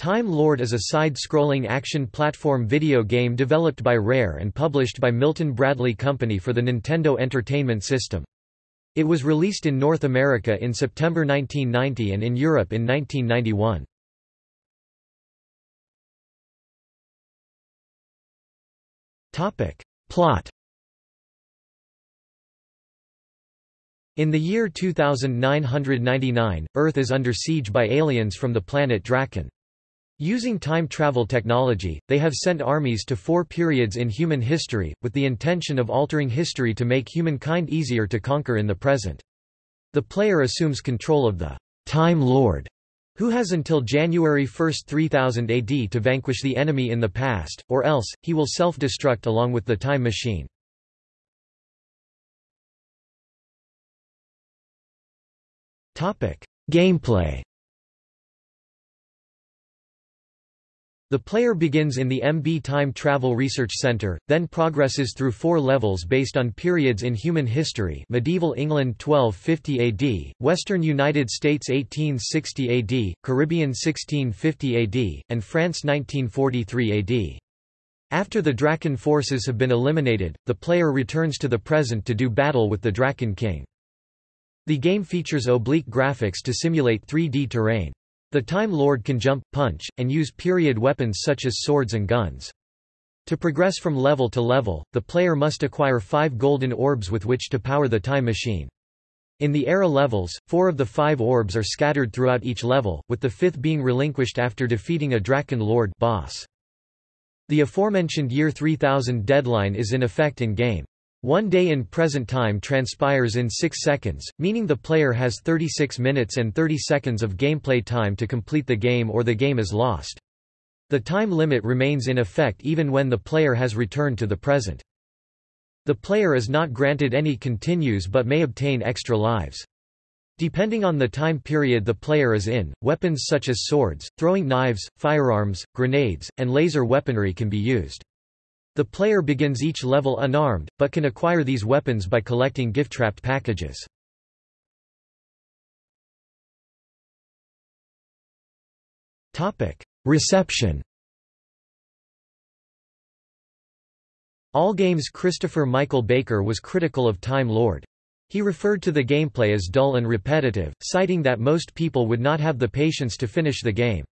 Time Lord is a side-scrolling action platform video game developed by Rare and published by Milton Bradley Company for the Nintendo Entertainment System. It was released in North America in September 1990 and in Europe in 1991. Plot In the year 2999, Earth is under siege by aliens from the planet Draken. Using time travel technology, they have sent armies to four periods in human history, with the intention of altering history to make humankind easier to conquer in the present. The player assumes control of the Time Lord, who has until January 1, 3000 AD to vanquish the enemy in the past, or else, he will self-destruct along with the time machine. Gameplay The player begins in the MB Time Travel Research Center, then progresses through four levels based on periods in human history medieval England 1250 AD, Western United States 1860 AD, Caribbean 1650 AD, and France 1943 AD. After the Draken forces have been eliminated, the player returns to the present to do battle with the Draken King. The game features oblique graphics to simulate 3D terrain. The Time Lord can jump, punch, and use period weapons such as swords and guns. To progress from level to level, the player must acquire five golden orbs with which to power the time machine. In the era levels, four of the five orbs are scattered throughout each level, with the fifth being relinquished after defeating a Draken Lord boss. The aforementioned Year 3000 deadline is in effect in-game. One day in present time transpires in 6 seconds, meaning the player has 36 minutes and 30 seconds of gameplay time to complete the game or the game is lost. The time limit remains in effect even when the player has returned to the present. The player is not granted any continues but may obtain extra lives. Depending on the time period the player is in, weapons such as swords, throwing knives, firearms, grenades, and laser weaponry can be used. The player begins each level unarmed, but can acquire these weapons by collecting gift-trapped packages. Reception Allgame's Christopher Michael Baker was critical of Time Lord. He referred to the gameplay as dull and repetitive, citing that most people would not have the patience to finish the game.